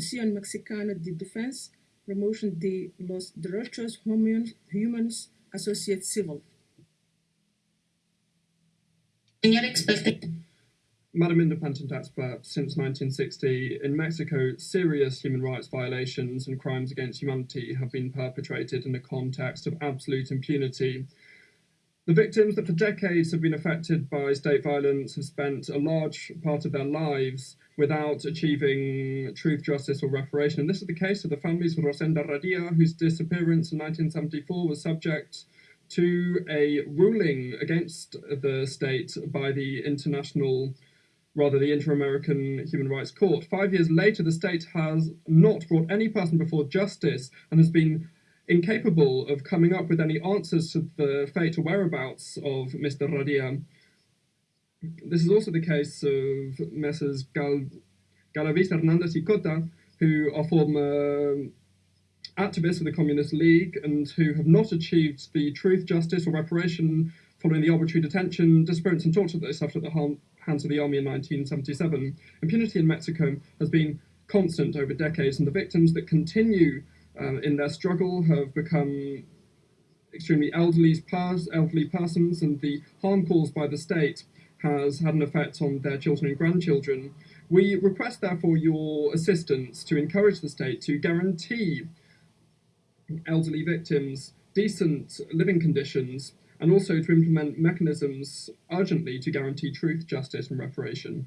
Comisión Mexicana de Defense, Promoción de los Derechos Humanos, Asociación Civil. Señor experto. Madam Independent Expert, since 1960, in Mexico, serious human rights violations and crimes against humanity have been perpetrated in the context of absolute impunity. The victims that for decades have been affected by state violence have spent a large part of their lives without achieving truth, justice, or reparation. And this is the case of the families of Rosendo Radilla, whose disappearance in 1974 was subject to a ruling against the state by the International rather the Inter-American Human Rights Court. Five years later, the state has not brought any person before justice and has been incapable of coming up with any answers to the fate or whereabouts of Mr. Radilla. This is also the case of Messrs. Gal Galavis Hernandez y Cota, who are former um, activists of the Communist League and who have not achieved the truth, justice, or reparation following the arbitrary detention, disappearance, and torture that they suffered at the hands of the army in 1977. Impunity in Mexico has been constant over decades, and the victims that continue uh, in their struggle have become extremely elderly, elderly persons, and the harm caused by the state has had an effect on their children and grandchildren. We request, therefore, your assistance to encourage the state to guarantee elderly victims decent living conditions and also to implement mechanisms urgently to guarantee truth, justice, and reparation.